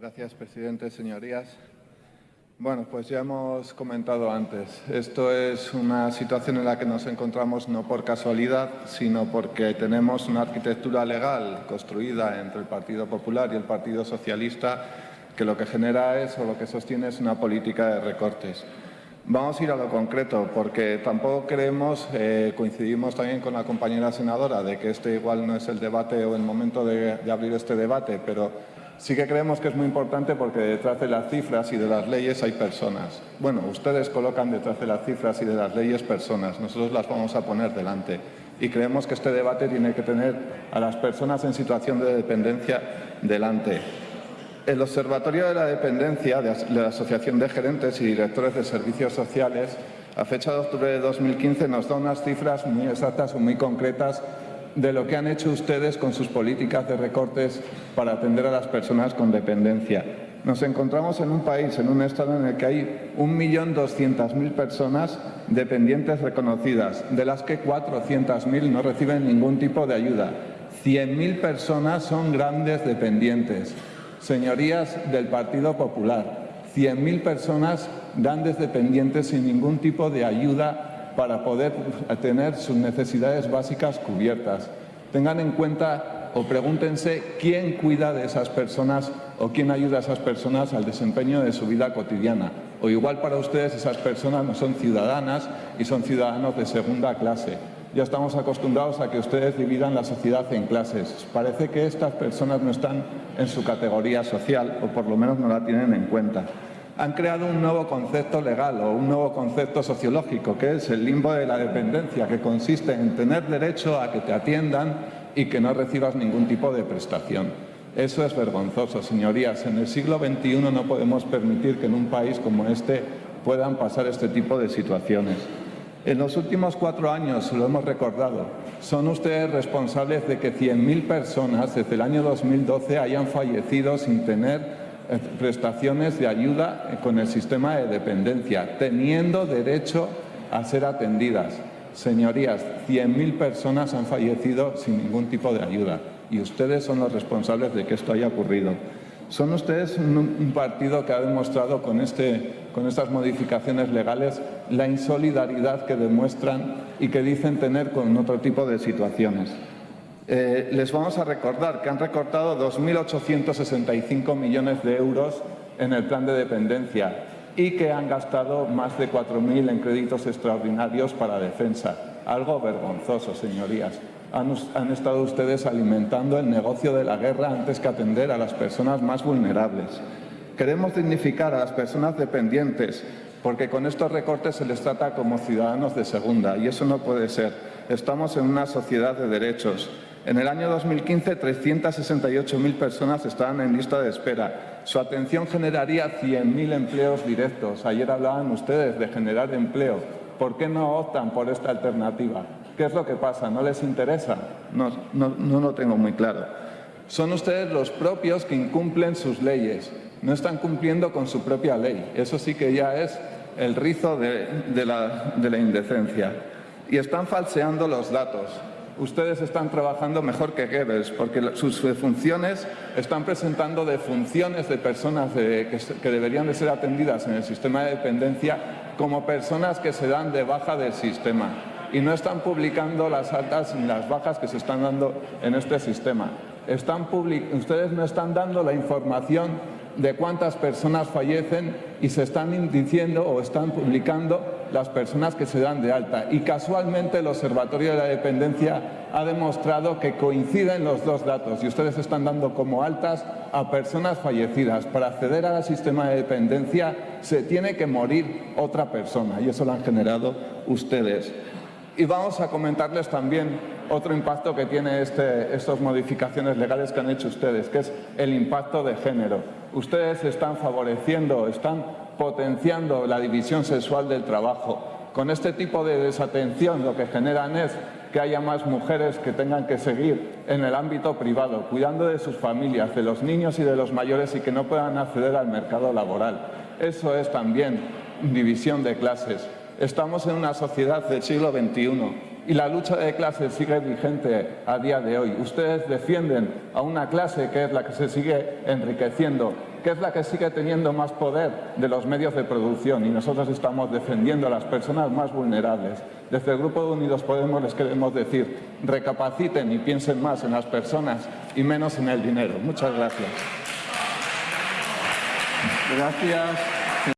Gracias, presidente. Señorías. Bueno, pues ya hemos comentado antes. Esto es una situación en la que nos encontramos no por casualidad, sino porque tenemos una arquitectura legal construida entre el Partido Popular y el Partido Socialista que lo que genera es, o lo que sostiene, es una política de recortes. Vamos a ir a lo concreto, porque tampoco creemos, eh, coincidimos también con la compañera senadora, de que este igual no es el debate o el momento de, de abrir este debate, pero sí que creemos que es muy importante porque detrás de las cifras y de las leyes hay personas. Bueno, ustedes colocan detrás de las cifras y de las leyes personas, nosotros las vamos a poner delante. Y creemos que este debate tiene que tener a las personas en situación de dependencia delante. El Observatorio de la Dependencia de la Asociación de Gerentes y Directores de Servicios Sociales, a fecha de octubre de 2015, nos da unas cifras muy exactas o muy concretas de lo que han hecho ustedes con sus políticas de recortes para atender a las personas con dependencia. Nos encontramos en un país, en un estado en el que hay 1.200.000 personas dependientes reconocidas, de las que 400.000 no reciben ningún tipo de ayuda. 100.000 personas son grandes dependientes. Señorías del Partido Popular, 100.000 personas grandes dependientes sin ningún tipo de ayuda para poder tener sus necesidades básicas cubiertas. Tengan en cuenta o pregúntense quién cuida de esas personas o quién ayuda a esas personas al desempeño de su vida cotidiana. O igual para ustedes esas personas no son ciudadanas y son ciudadanos de segunda clase ya estamos acostumbrados a que ustedes dividan la sociedad en clases. Parece que estas personas no están en su categoría social o por lo menos no la tienen en cuenta. Han creado un nuevo concepto legal o un nuevo concepto sociológico que es el limbo de la dependencia que consiste en tener derecho a que te atiendan y que no recibas ningún tipo de prestación. Eso es vergonzoso, señorías. En el siglo XXI no podemos permitir que en un país como este puedan pasar este tipo de situaciones. En los últimos cuatro años, lo hemos recordado, son ustedes responsables de que 100.000 personas desde el año 2012 hayan fallecido sin tener prestaciones de ayuda con el sistema de dependencia, teniendo derecho a ser atendidas. Señorías, 100.000 personas han fallecido sin ningún tipo de ayuda y ustedes son los responsables de que esto haya ocurrido. Son ustedes un, partido que ha demostrado con, este, con estas modificaciones legales la insolidaridad que demuestran y que dicen tener con otro tipo de situaciones. Eh, les vamos a recordar que han recortado 2.865 millones de euros en el plan de dependencia y que han gastado más de 4.000 en créditos extraordinarios para defensa. Algo vergonzoso, señorías han, estado ustedes alimentando el negocio de la guerra antes que atender a las personas más vulnerables. Queremos dignificar a las personas dependientes porque con estos recortes se les trata como ciudadanos de segunda y eso no puede ser. Estamos en una sociedad de derechos. En el año 2015, 368.000 personas estaban en lista de espera. Su atención generaría 100.000 empleos directos. Ayer hablaban ustedes de generar empleo. ¿Por qué no optan por esta alternativa? ¿Qué es lo que pasa? ¿No les interesa? No, no, lo tengo muy claro. Son ustedes los propios que incumplen sus leyes. No están cumpliendo con su propia ley. Eso sí que ya es el rizo de, la, de la indecencia. Y están falseando los datos ustedes están trabajando mejor que Goebbels, porque sus funciones están presentando de funciones de personas que, deberían de ser atendidas en el sistema de dependencia como personas que se dan de baja del sistema y no están publicando las altas ni las bajas que se están dando en este sistema. Están ustedes no están dando la información de cuántas personas fallecen y se están diciendo o están publicando las personas que se dan de alta. Y casualmente el Observatorio de la Dependencia ha demostrado que coinciden los dos datos y ustedes están dando como altas a personas fallecidas. Para acceder al sistema de dependencia se tiene que morir otra persona y eso lo han generado ustedes. Y vamos a comentarles también otro impacto que tiene este, estas modificaciones legales que han hecho ustedes, que es el impacto de género. Ustedes están favoreciendo, están potenciando la división sexual del trabajo. Con este tipo de desatención lo que generan es que haya más mujeres que tengan que seguir en el ámbito privado, cuidando de sus familias, de los niños y de los mayores y que no puedan acceder al mercado laboral. Eso es también división de clases. Estamos en una sociedad del siglo XXI y la lucha de clases sigue vigente a día de hoy. Ustedes defienden a una clase que es la que se sigue enriqueciendo, que es la que sigue teniendo más poder de los medios de producción y nosotros estamos defendiendo a las personas más vulnerables. Desde el Grupo Unidos Podemos les queremos decir, recapaciten y piensen más en las personas y menos en el dinero. Muchas gracias. Gracias.